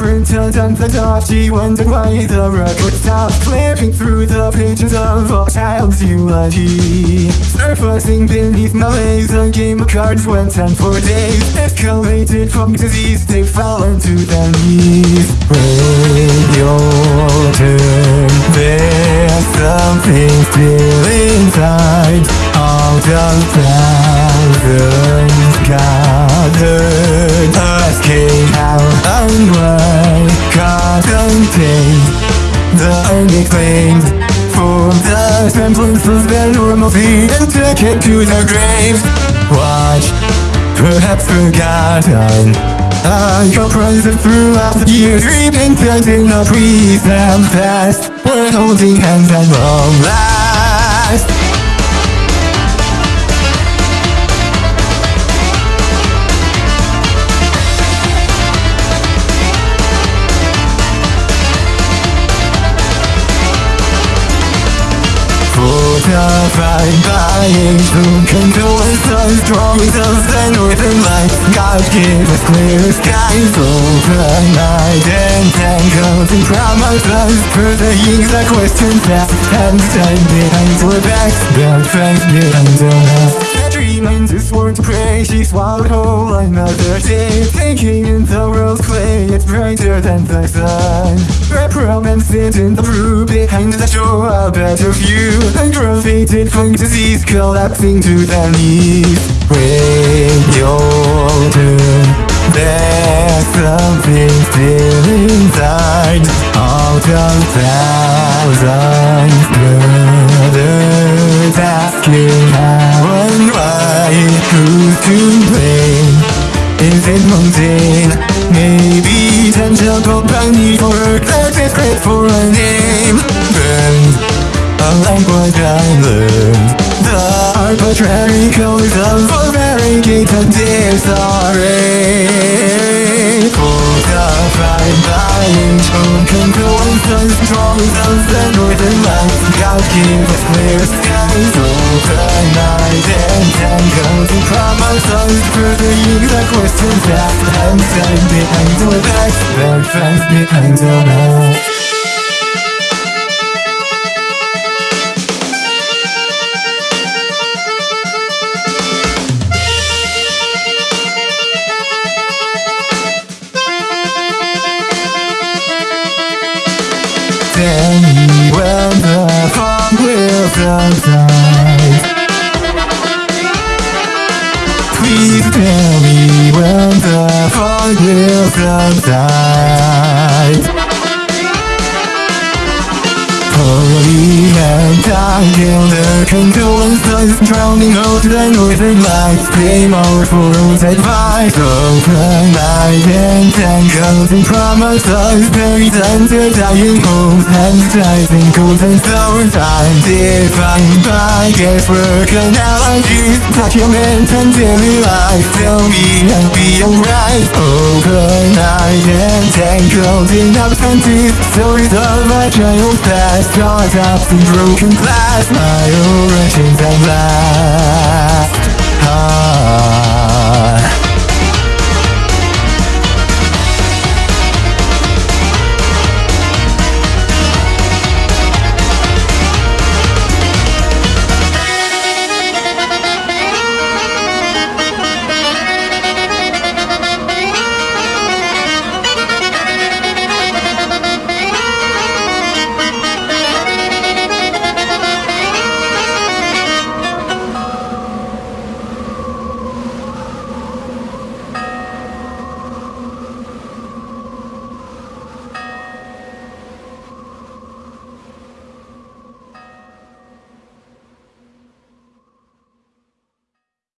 printed on the She wondered why the record stopped Flipping through the pages of a child's eulogy Surfacing beneath my A game of cards went on for days Escalated from disease They fell into their knees your turn There's something still inside. All the thousands gathered Asking how unexplained For the semblance of their normalcy And take it to their graves. Watch, perhaps forgotten. I got present throughout the years Repainted the present past We're holding hands at long last Fortified by age Who can do us as strong as the northern lights God give us clear skies Open night and tangles And promises Pursuing the questions asked Hands tied behind our backs Belt fence behind our backs to sworn to pray She swallowed whole another day Thinking in the world's clay It's brighter than the sun Repromances in the brew Behind the shore a better view Aggravated fantasies Collapsing to their knees When your turn There's something still inside. Out of thousands brothers Asking how and why. Who's to blame? Learned The arbitrary colors of variegated disarray. Fortified by own concurrences Drawings of the northern lights. God give us clear skies. Open night and tangles and promises Furthering the questions asked And stand behind our backs. Back fence behind our backs subside Please tell me when the fun will subside drowning out the northern lights Claim our fool's advice. Open night and tangles and promises Buried under dying hopes Energizing golden sour time Defined by guesswork analogies Document and daily life Tell me I'll be alright Open night and tangled in absences Stories of a child's past Caught up in broken glass. My orations at last